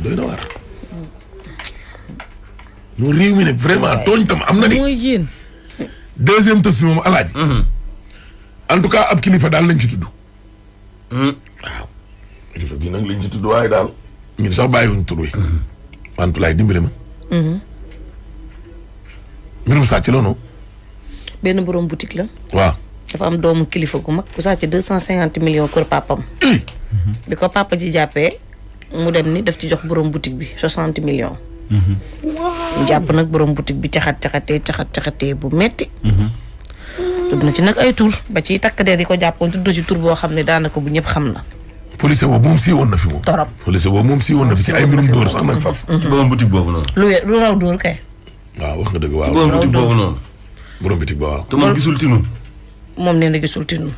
doy na waar. non réew mi nag vraiment tooñ tam am na de. mooy yéen. deuxième tës bi moom alaaji. Mhm. en tout cas ab kilifa daal lañ ci tudd. Mhm. waaw. kilifa gi nag lañ ci tudd waaye daal. ñun sax bàyyiwuñ tur wi. Mhm. Mantoulaye dimbale ma. mbirum sàcc la noonu. benn borom boutique la. waaw. dafa am doomu kilifa gu mag ku sàcc deux cent cinquante millions kër papam bi ko papa ji jàppee mu dem ni daf ci jox borom boutique bi soixante millions. ñu jàpp nag borom boutique bi caxat caxatee caxat caxatee bu metti tudd na ci nag ay tur ba ci takk der yi ko jàppoon tudd na ci tur boo xam ne daanaka bu ñëpp xam na. police boobu moom sii woon na fi moom. torop police boobu moom sii woon na fi ci ay mbirum dóor sax nag faf. ci borom boutique boobu noonu. lu we- lu raw dóor kay. waaw wax nga dëgg waaw. borom bitig boobu noonu. borom bitig ba waaw. te moom gisul tinu. moom nee na gisul tinu.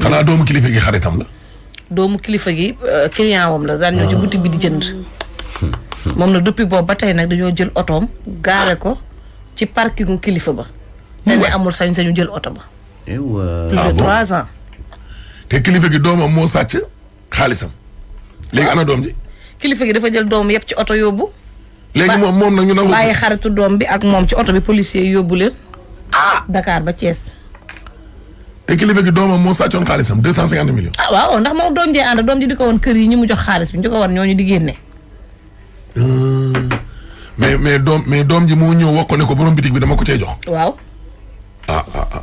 xanaa doomu kilifa gi xaritam la. doomu kilifa gi euh, client wam la daan ñëw ci ah. boutique bi di jënd. moom nag depuis boobu ba tey nag dañoo jël otoom gaare ko ci parkingu kilifa ba. te ne amul sañ-sañu jël oto ba. plus de ah trois ans. te kilifa gi doomam moo sàcc. xaalisam. léegi ana doom ji. kilifa gi dafa jël doom yëpp ci oto yóbbu. léegi moom moom nag ñu nangu. bàyyi xaritu doom bi ak moom ci oto bi policier yóbbu leen. ah Dakar ba Thiès. te kilifa gi doomam moo sàccoon xaalisam deux cent cinquante millions. ah waaw ndax moom doom jee ànd doom ji di ko woon kër yi ñi mu jox xaalis bi ñu ko woon ñooñu di génne. Euh, mais mais doom mais doom ji moo ñëw wax ko ne ko borom bitig bi dama ko cee jox. waaw. ah ah ah.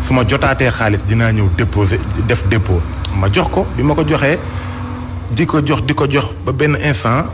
su ma jotaatee xaalis dinaa ñëw déposer def dépôt ma jox ko bi ma ko joxee di ko jox di ko jox ba benn instant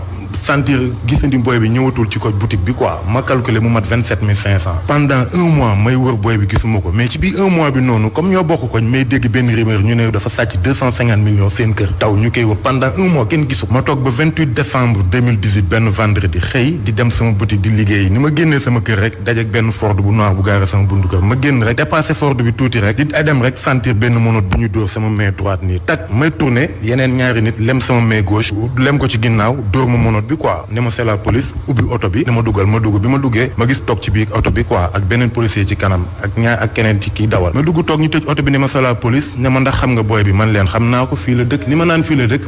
sentir gisandi booy bi ñëwatul ci ko boutique bi quoi ma calculer mu mat vingt sept mille cinq cent. pendant un mois may wër booy bi gisuma ko mais ci biir un mois bi noonu comme ñoo bokk koñ may dégg benn rumeur ñu ne dafa sàcc deux cent cinquante millions seen kër taw ñu koy wër pendant un mois kenn gisu ma toog ba vingt huit décembre deux mille dix huit benn vendredi xëy di dem sama boutique di liggéey ni ma génnee sama kër rek. dajeeg benn Ford bu noir bu gaare sama buntu kër ma génn rek dépassé Ford bi tuuti rek di dem rek sentir benn monote bu ñu dóor sama main droite nii tak may tourné yeneen ñaari nit lem sama main gauche lem ko ci ginnaaw dóor ma monote bi quoi ne ma c'est la police ubbi oto bi ne ma dugal ma dugg bi ma duggee ma gis toog ci biir oto bi quoi ak beneen policier ci kanam ak ñaar ak keneen ci kii dawal ma dugg toog ñu tëj oto bi ne ma c'est la police ne ma ndax xam nga booy bi man leen xam naa ko fii la dëkk ni ma naan fii la dëkk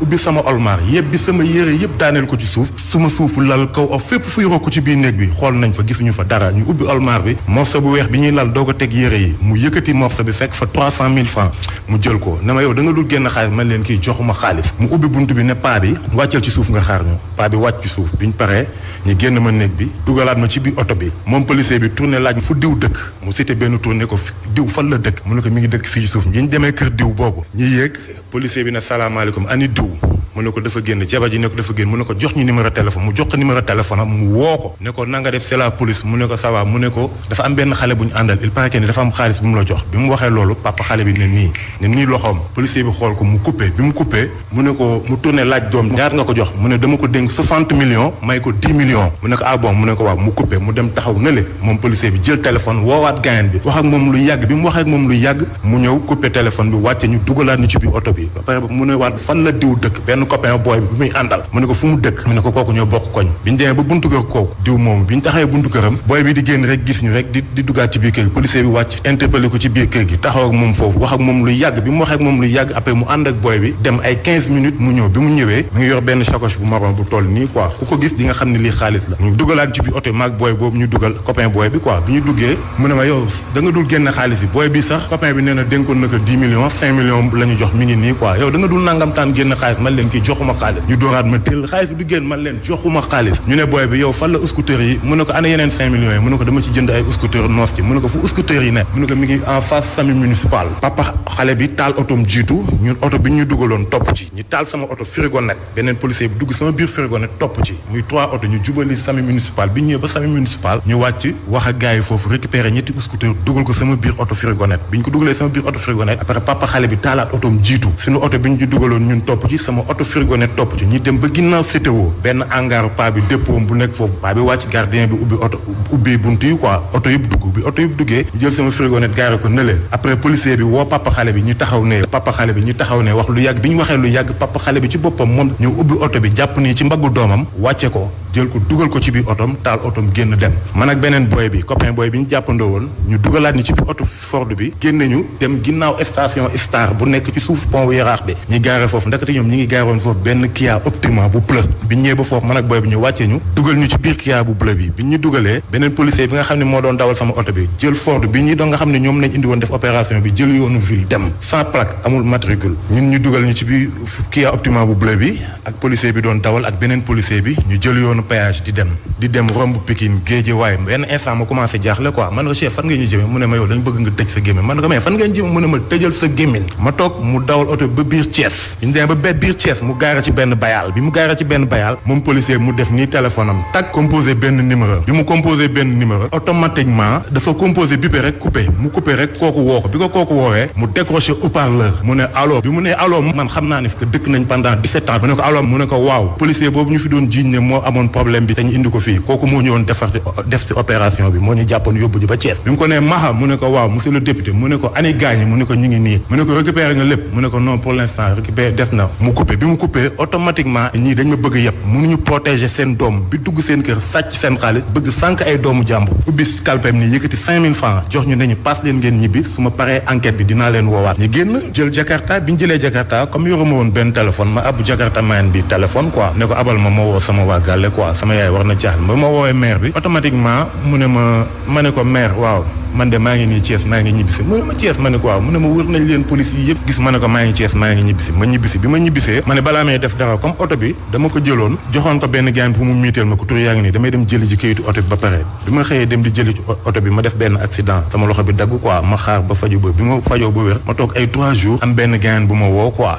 ubbi sama olmaar yebbi sama yére yëpp daaneel ko ci suuf suma suufu lal kaw ak fépp fuy rokk ci biir néeg bi xool nañ fa gisuñu fa dara ñu ubbi olmaar bi morceau bu weex bi ñuy lal doog a teg yére yi mu yëkkati morceau bi fekk fa trois cent mille francs mu jël ko na ma yow da nga dul génn xaalis man leen kii joxuma xaalis mu ubbi bunt bi ne paa bi wàccal ci suuf nga xaar ñu paa bi wàcc ci suuf biñ paree ñu génn ma néeg bi dugalaat ma ci biir oto bi moom policier bi tourné laaj fu diw dëkk mu cité benn tourné ko diw fan la dëkk mu ne ko mi ngi dëkk fii ci suuf bi ñu demee kër diw boobu ñu yéeg policier bi ne salaamaaleykum ani diw mu ne ko dafa génn jabar ji ne ko dafa génn mu ne ko jox ñu numéro téléphone mu jox ko numéro téléphone am mu woo ko ne ko na nga def c'est la police mu ne ko ça va mu ne ko dafa am benn xale bu ñu àndal il paraît que ni dafa am xaalis bu mu la jox bi mu waxee loolu papa xale bi ne nii ne nii loxoom policier bi xool ko mu coupé bi mu coupé mu ne ko mu tourné laaj doom ñaar nga ko jox mu ne dama ko dénk 60 millions may ko 10 millions mu ne ko ah bon mu ne ko waaw mu coupé mu dem taxaw na le moom policier bi jël téléphone woowaat gaayan bi wax ak moom lu yàgg bi mu wax ak moom lu yàgg mu ñëw coupé téléphone bi wàcce ñu dugalaat ñu ci biir oto bi ba pare mu ne waat fan la diw dëkk benn copain booy bi muy àndal mu ne ko fu mu dëkk mu ne ko kooku ñoo bokk koñ bi ñu demee ba buntu kër kooku diw moom bi ñu taxawee buntu këram booy bi di génn rek gis ñu rek di di duggaat ci biir kër gi policier bi wàcc interpellé ko ci biir kër gi taxaw ak moom foofu wax ak moom lu yàgg bi mu waxee ak moom lu yàgg après mu ànd ak booy bi dem ay 15 minutes mu ñëw bi mu ñëwee mu ngi yor benn sacoche bu marron bu toll nii quoi ku ko gis di nga xam ne lii xaalis la ñu dugalaat ci biir oto bi maag booy boobu ñu dugal copain booy bi quoi bi ñu duggee mu ne ma yow da nga dul génn xaalis bi booy bi sax copain bi nee na dénkoon na ko 10 millions 5 millions la ñu jox mi ngi nii quoi yow da nga dul nangam taan génn xaalis man leen kii joxuma xaalis ñu dooraat ma tëll xaalis bi du génn man leen joxuma xaalis ñu ne booy bi yow fan la scooter yi mu ne ko ana yeneen 5 millions yi mu ne ko dama ci jënd ay scooter noos ci mu ne ko fu scooter yi ne mu ne ko mi ngi en face sami municipal papa xale bi taal otom jiitu ñun oto bi ñu dugaloon topp ci ñu taal sama oto frigo net beneen policier bi dugg sama biir frigo nag topp ci muy trois oto ñu jubali sami municipal bi ñu ñëwee ba sami municipal ñu wàcc wax ak gars yi foofu récupérer ñetti scooter dugal ko sama biir oto frigonette bi ñu ko dugalee sama biir oto frigonette après papa xale bi taalaat otoom jiitu suñu oto bi ñu ci dugaloon ñun topp ci sama oto frigonette topp ci ñu dem ba ginnaaw CTO benn hangar paa bi dépôt bu nekk foofu paa bi wàcc gardien bi ubbi oto ubbee bunt yi quoi oto yëpp dugg bi oto yëpp duggee jël sama frigonette gaare ko nële après policier bi woo papa xale bi ñu taxaw ne papa xale bi ñu taxaw ne wax lu yàgg bi ñu waxee lu yàgg papa xale bi ci boppam moom ñëw ubbi oto bi jàpp nii ci mbaggu doomam wàcce ko jël ko dugal ko ci biir otom taal otom génn dem man ak beneen boy bi copain boy bi ñu jàppandoo woon ñu dugalaat ni ci biir oto Ford bi génn nañu dem ginnaaw station Star bu nekk ci suuf pont Yaraax bi ñi gaare foofu ndakate ñoom ñi ngi gaaroon foofu benn Kia Optima bu bleu bi ñëwee ba foofu man ak booy bi ñu wàccee ñu dugal ñu ci biir Kia bu bleu bi bi ñu dugalee beneen policier bi nga xam ne moo doon dawal sama oto bi jël Ford bi ñu doon nga xam ne ñoom lañ indi woon def opération bi jël yoonu ville dem sans plaque amul matricule ñun ñu dugal ñu ci biir Kia Optima bu bleu bi ak policier bi doon dawal ak beneen policier bi ñu jël yoonu péage di dem di dem romb Pikine géeje waaye benn instant ma commencé jaaxle quoi man ko chef fan nga ñu jëmee mu ne ma yow dañ bëgg nga tëj sa gémmiñ man ko mais fan ngeen jëmee mu ne ma tëjal sa gémmiñ ma toog mu dawal oto ba biir Thiès ñu demee ba be biir Thiès mu gaara ci benn bayaal bi mu gaara ci benn bayaal moom policier mu def nii téléphone am tak composé benn numéro bi mu composé benn numéro automatiquement dafa composé bipé rek coupé mu coupé rek kooku woo ko bi ko kooku woowee mu décroché haut-parleur mu ne allo bi mu ne allo man xam naa Hanif que dëkk nañ pendant 17 ans mu ne ko alors mu ne ko waaw policier boobu ñu fi doon jiiñ ne moo amoon problème bi te ñu indi ko fii kooku moo ñëwoon defar def ci opération bi moo ñu jàppoon yóbbu ñu ba Thiès bi mu ko nee Maha mu ne ko waaw monsieur le député mu ne ko ani gaañi mu ne ko ñu ngi nii mu ne ko récupéré nga lépp mu ne ko non pour l'instant récupéré des na mu coupé bi mu coupé automatiquement ñii dañ ma bëgg yëpp mënuñu protéger seen doom bi dugg seen kër sàcc seen xaalis bëgg sànq ay doomu jàmbur ubbi kalpem ni yëkkati cinq mille francs jox ñu nañu paas leen ngeen ñibbi su ma paree enquête bi dinaa leen woowaat ñu génn jël jakarta bi ñu jëlee jakarta comme yoruma woon benn téléphone ma abbu jakarta mayen bi téléphone quoi ne ko abal ma ma woo sama waa gàlle quoi sama yaay war na jaaxle ba ma woowee maire bi automatiquement mu ne ma ma ne ko maire waaw man de maa ngi nii Thiès maa ngi ñibbisi mu ne ma Thiès ma ne ko waaw mu ne ma wër nañ leen police yi yëpp gis ma ne ko maa ngi Thiès maa ngi ñibbisi ma ñibbisi bi ma ñibbisee ma ne balaa may def dara comme oto bi dama ko jëloon joxoon ko benn gaan bi mu miiteel ma ko tur yaa ngi nii damay dem jëli ji kayitu oto bi ba pare bi ma xëyee dem di jëli ci oto bi ma def benn accident sama loxo bi dagg quoi ma xaar ba faju ba bi ma fajoo ba wér ma toog ay trois jours am benn gaan bu ma woo quoi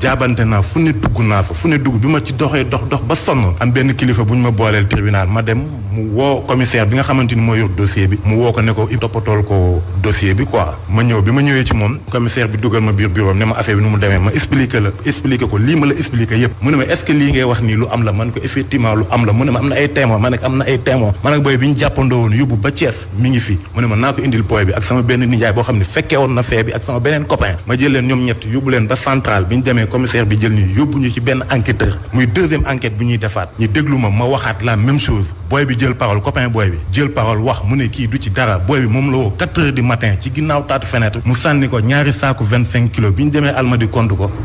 jaabante naa fu ne dugg naa fa fu ne dugg bi ma ci doxee dox dox ba sonn am benn kilifa bu ñu ma booleel tribunal ma dem mu woo commissaire bi nga xamante ni moo yor dossier bi mu woo ko ne ko i toppatool ko dossier bi quoi ma ñëw bi ma ñëwee ci moom commissaire bi dugal ma biir bureau ne ma affaire bi nu mu demee ma expliqué la expliqué ko lii ma la expliqué yëpp mu ne ma est-ce que lii ngay wax nii lu am la man ko effectivement lu am la mu ne ma am na ay témoin ma ne am na ay témoin ma ne booy bi ñu jàppandoo woon yóbbu ba Thiès mi ngi fi mu ne ma naa ko indil booy bi ak sama benn nijaay boo xam ne fekkee woon na fee bi ak sama beneen copain ma jël leen ñoom ñett yóbbu leen ba central bi ñu demee commissaire bi jël ñu yóbbu ñu ci benn enquêteur muy deuxième enquête bu ñuy defaat ñu déglu ma ma waxaat la même chose booy bi jël parole copain booy bi jël parole wax mu ne kii du ci dara booy bi moom la woo quatre heures du matin ci ginnaaw taatu fenêtre mu sànni ko ñaari saaku vingt cinq kilos bi ñu demee almadi compte ko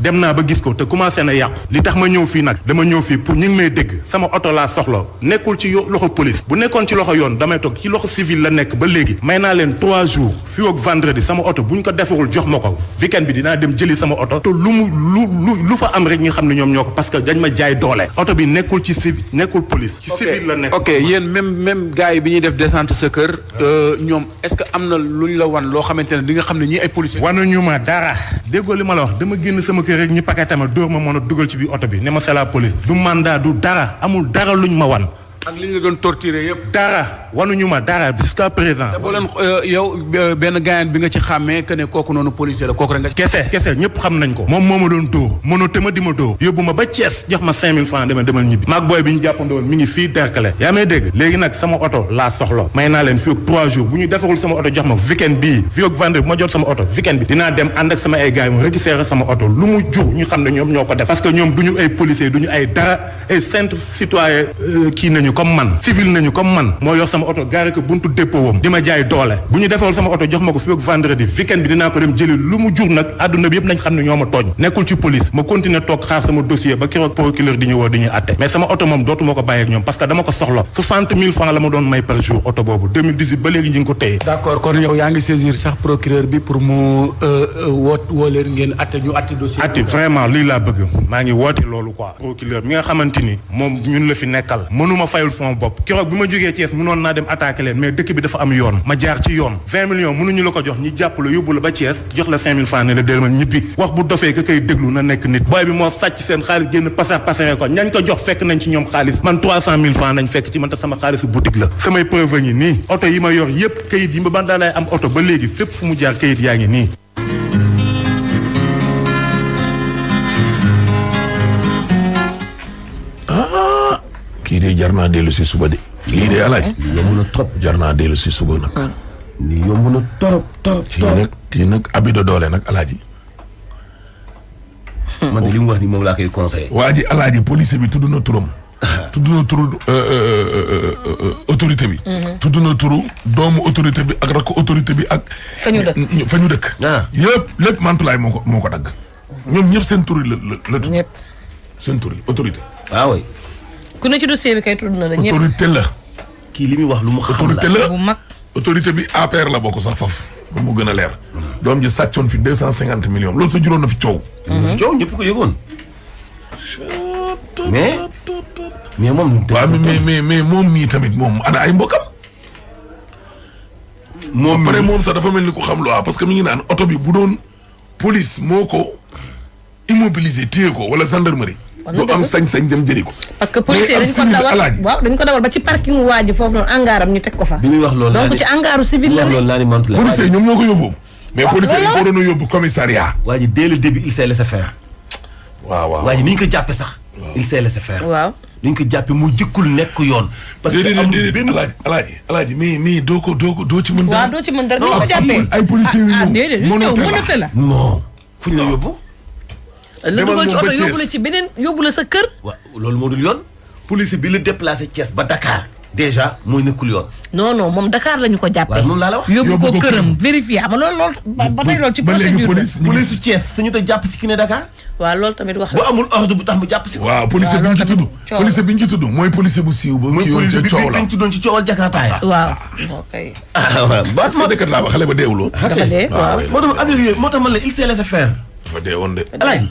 dem naa ba gis ko te commencé na yàqu li tax ma ñëw fii nag dama ñëw fii pour ñu ngi may dégg sama oto laa soxla nekkul ci loxo police bu nekkoon ci loxo yoon damay toog ci loxo civil la nekk ba léegi may naa leen trois jours fii ak vendredi sama oto bu ñu ko defarul jox ma ko weekend bi dinaa dem jëli sama oto te lu mu lu lu lu fa am rek ñu xam ne ñoom ñoo ko parce que dañ ma jaay doole oto bi nekkul ci civil nekkul police ci civil la nekk ok yéen même même gars yi bi ñuy def descente sa kër euh, ñoom est-ce que am na lu ñu la wan loo xamante ne di nga xam ne ñii ay policiers. wanuñu ma dara. déggoo li ma la wax dama génn sama kër rek ñu paqueté ma dóor ma mën a dugal ci biir oto bi ne ma c'est la police. du mandat du dara amul dara lu ñu ma wan. ak li ñu la doon torturer yëpp. dara wanuñu ma dara jusqu'à présent. te boo leen euh, yow euh, benn gaayan bi nga ci xàmmee que ne kooku noonu policier la kooku rek nga. kese kese ñëpp xam nañ ko. moom moo ma doon dóor mënoo te ma di ma dóor. yóbbu ma ba Thiès. jox ma 5000 francs demal demal ñibbi maag booy bi ñu jàppandoo mi ngi fii Derklé yaa may dégg léegi nag sama oto laa soxla may naa leen fii ak 3 jours bu ñu defarul sama oto jox ma weekend bii fii ak vendredi bu ma jot sama oto weekend bi dinaa dem ànd ak sama ay gars yi ma récupérer sama oto lu mu jur ñu xam ne ñoom ñoo ko def parce que ñoom du ñu ay policiers du ñu ay dara ay simple citoyen Euh, kii nañu comme man civil nañu comme man moo yor sama oto gaare ko buntu dépôt wam di ma jaay doole bu ñu defewul sama oto jox ma ko fi ak vendredi weekend bi dinaa ko dem jëli lu mu jur nag àdduna bi yëpp nañ xam ne ñoo ma tooñ nekkul ci police ma continuer toog xaar sama dossier ba keroog procureur di ñu woo di ñuy atte mais sama oto moom dootuma ko bàyyi ñoom parce dama ko soxla 60 000 francs la ma doon may par jour oto boobu ba léegi ñu ko téye d'accord kon yow yaa ngi saisir sax procureur bi pour mu euh, euh, woot woo leen ngeen atte ñu atte dossier atte vraiment lii laa bëgg maa ngi woote loolu quoi procureur mi nga xamante ni moom ñun la fi nekkal mënuma fayul sama bopp keroog bi ma jógee Thiès mënoon naa dem attaqué leen mais dëkk bi dafa am yoon ma jaar ci yoon 20 millions mënuñu la ko jox ñi jàpp la yóbbu la ba Thiès jox la 5000 francs ne la déemal ñibbi wax bu dofee ka koy déglu na nekk nit booy bi moo sàcc seen xaalis génn pasar pasare ko ñañ ko jox fekk nañ ci ñoom xaalis man 300000 francs nañ fekk ci man te sama xaalisu boutique la samay preuve ngi nii oto yi ma yor yépp kayit yi ma ban daa lay am oto ba léegi fépp fu mu jaar kayit yaa ngi nii kii de jar naa dellu si suba de. lii de alaaj lii yomb na trop jar naa dellu si suba nag. Ah. lii yomb na trop trop. kii nag kii nag abi da doole nag alaaji. man de li mu wax ni moom laa koy conseillé. waa ji alaaji policier bi tudd na turam. tudd na turu euh, euh, euh, autorité bi. Mhm. tudd na turu doomu autorité bi ak rakk autorité bi ak. fa ñu dëkk fa ñu dëkk. Ah. yëpp lépp Mantoulaye moo ko moo ko dagg. ñoom ñëpp seen tur la la la tudd. seen tur yi autorité. waaw ah waay. ku ne ci dossier bi kay tudd na la ñëpp autorité la. kii li muy wax lu mu xam la autorité la bu mag. autorité bi APR la bokk sax faf ba mu gën a leer. Mhm. doom ji sàccoon fi deux cent cinquante millions loolu sa juróon na fi coow. Mhm. coow ñëpp ko yëgoon. mais mais moom. waaw mais mais mais moom mii tamit moom ana ay mbokkam. moom pare moom sax dafa mel ni ku xam lu parce que mi ngi naan oto bi bu doon police moo ko immobilisé téye ko wala gendarmerie. du am sañ-sañ dem jëli ko. parce que policier dañ ko dawal waaw dañ ko dawal ba ci parking waa ji foofu noonu angaaram ñu teg ko fa. bi muy wax loolu laa donc ci angaaru civil la ne. policier ñoom ñoo ko yóbbu. mais policier yi ko doon yóbbu commissariat. waa ji dès le début il s'est laissé faire. waaw waaw waa ji ni ñu ko jàppee sax. il s'est laissé faire. waaw ni ñu ko jàppee mu jëkkul nekk yoon. parce que amul benn alaaji alaaji alaaji mais mais doo ko doo ko doo ci mën dara. waaw doo ci mën dara ni ñu ko jàppee. ay policiers yu ah, ah, ñëw mënatala non. fuñ la yóbbu. la dugal ci oto yóbbu la ci beneen yóbbu la sa kër. waaw loolu moo dul yoon. police bi la déplacé Thiès ba Dakar. déjà mooy nekkul yoon. non non moom Dakar lañu ko jàppee. waaw moom laa la wax yóbbu ko këram vérifié xam nga loolu loolu. ba tey loolu ci procédure bi police police Thiès suñu te jàpp si ki ne Dakar. waaw loolu tamit wax bu amul ordre bu tax mu jàpp si. waaw police bi ñu ci tudd police bi ñu ci tudd mooy police bu siiw ba. mooy police bi bi ñu tuddoon ci coowal Jakarta ya. waaw ok. ah bas sama dëkkat laa ba xale ba deewuloo. Ah, dafa dee waaw moo tax affaire yooyu moo tax man la il s'est laissé faire. dafa dee woon de. alaaj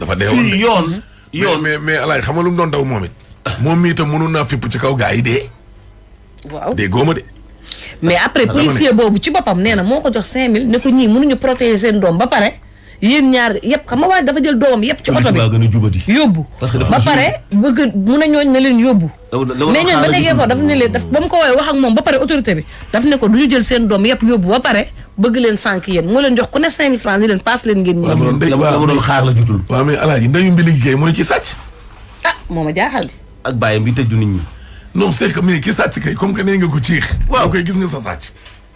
dafa dee woon de fii yoon. yoon mais mais alaaj xam nga lu mu doon daw moom it. moom mii itam mënoon naa fipp ci kaw gaa yi dee. waaw dee góoma de. mais après policier boobu ci boppam nee na moo ko jox 5000 ne ko ñii mënuñu protéger seen doom ba pare. yéen ñaar yëpp xam nga waa dafa jël doomam yëpp ci oto bi gën a jubati yóbbu Parce que dafa ba pare bëgg mun a ñooñ na leen yóbbu Dama- dama mais doon ñooñ ba xaaral nekkee ñu foofu daf ne leen daf ba mu ko woowee wax ak moom ba pare autorité bi daf ne ko du ñu jël seen doom yëpp yóbbu ba pare bëgg leen sànk yéen moo leen jox ku ne 5000 francs ni leen paas leen ngeen ñëw doon dégg la ma doon xaar la jutul waaw mais alaaji ndeyu mbili gi kay mooy ci sàcc ah moo ma jaaxal di ak bàyyam bi tëj du nit ñi non c'est que mais ki sàcc kay comme que nee nga ko ciix waaw koy gis nga sa sàcc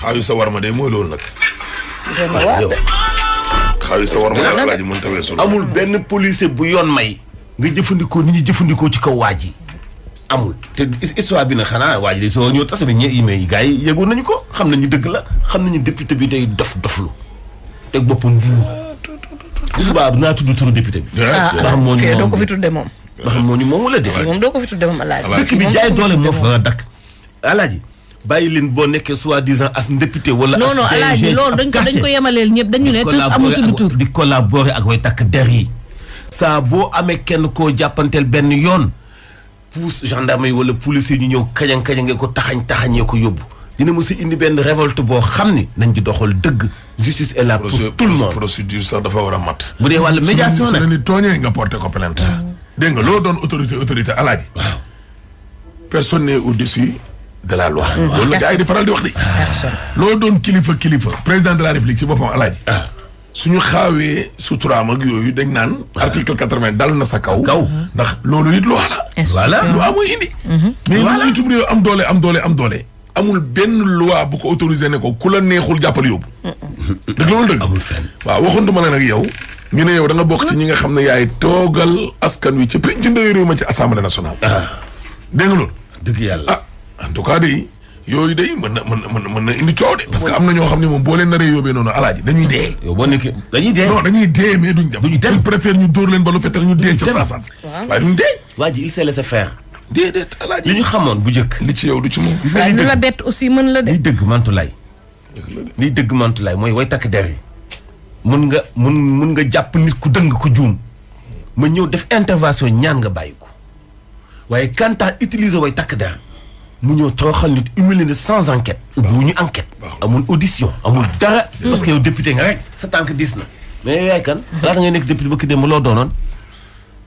xaayu sa war ma de mooy loolu nag. xaayu sa war ma daal laaj mënta weesu amul benn policier bu yoon may. nga jëfandikoo ni ñuy jëfandikoo ci kaw waa ji amul te histoire bi na xanaa waa ji de soo ñëw tasa bi ñe email yi gars yi yëgoon nañu ko xam nañu dëgg la xam nañu député bi day dof doflu teg boppam nit ñi. bu subaa naa tudd turu député bi. ah ah moo ñu doo ko fi tudde moom. ba xam moo ñu moom wala déet. moom doo ko fi tudde moom alaaji. dëkk bi jaay doole moo fa dakk alaaji bàyyi leen boo nekkee soi-disant as député wala. non non alaaji loolu dañ ko dañ ko yemaleel ñëpp dañu ne tous amul tudd tur di collaborer ak way takk der yi saa boo amee kenn koo jàppanteel benn yoon pousse gendarme yi wala police yi ñu ñëw kañang kañangee ko taxañ taxañee ko yóbbu dina mos a indi benn révolte boo xam ni nañ ci doxal dëgg justice est là pour tout le monde procédure sax dafa war a mat. bu dee wàllu médiation nag su la ni tooñee nga porté ko plainte. dégg nga loo doon autorité autorité alaaji. waaw personne n'est au-dessus de la loi. Mm-hmm. loolu la gars yi di faral di wax di. loo doon kilifa kilifa président de la république ci boppam alaaji. Ah. suñu xaawee suturaam ak yooyu dañ naan. Ah. article quatre vingt dal na sa kaw. kaw ndax loolu it loi la. voilà loi mooy indi. Mm-hmm. mais lu itam réew am doole am doole am doole. amul benn loi bu ko autorisé ne ko ku la neexul jàppal yóbbu. dëgg loolu dëgg. amul fenn waaw waxantuma la nag yow. ñu ne yow da nga bokk ci ñi nga xam ne yaay toogal askan wi ci pénc ndawi réew ma ci assemblée nationale. Ah. dégg nga loolu. dëgg yàlla ah en tout cas de yooyu de mën na mën na mën na indi coow de. parce que am na ñoo xam ne moom boo leen naree yóbbee noonu alaaji dañuy dee. yow boo nekkee dañuy dee. non dañuy dee mais duñ dem. duñ dem préfère ñu dóor leen ba lu fetal ñu dee. ca saa saa waaye duñ dee. waa ji il s'est laissé faire. déedéet alaaji li ñu xamoon bu njëkk. li ci yow du ci moom. gis nga li la bett aussi mën la de. liy dëgg mantulaay. liy dëgg mantulaay mooy way takk der yi. mun nga mun mun nga jàpp nit ku dëng ku juum. ma ñëw def intervention ñaan nga bàyyi ko. waaye quant à utiliser way takk der mu ñëw toroxal nit humilier na sans enquête. ubbi wu ñu enquête. amul audition amul dara. Mm. parce que yow député nga rek sa tànk diis na. mais yaay kan laata ngay nekk député ba ki dem loo doonoon.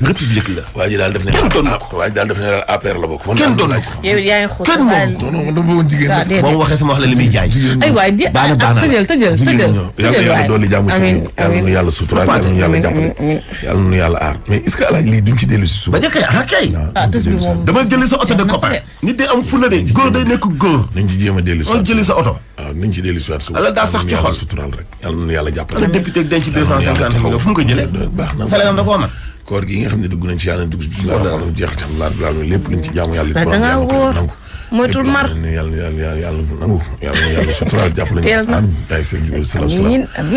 république la. waa ji daal def ne kenn doon na ko waa ji daal def ne daal APR la bokk. kenn doon na ko yow yaa ngi xool kenn moom ko. non non dama bëggoon jigéen parce que moom waxee sama wax la li muy jaay. ay waay di baana baana tëjal tëjal tëjal yàlla yàlla dolli jàmm ci ñun yàlla nu yàlla suturaal yàlla nu yàlla jàppale yàlla nu yàlla aar mais est-ce que alaaj lii duñ ci dellu si suba. ba njëkk a ah kay. dama jëli sa oto de copain nit day am fulla de góor day nekk góor. nañ ci jéem a dellu si waat jëli sa oto. waaw nañ ci dellu si waat suba. ala daa sax ci xol suturaal rek. yàlla na yàlla jàppale. député ak denc deux cent cinquante millions fu mu ko jëlee. baax na salaire am da koo mat. koor gi nga xam ne dugg nañ ci yàlla dugg ci bismillah rahmaan jeex ci alhamdulilah rabbil alamin lépp luñ ci jaamu yàlla it borom jaamu ko nangu moytul mar yàlla yàlla yàlla nangu yàlla yàlla suturaal jàppale ñu am ay seen jubal salaam salaam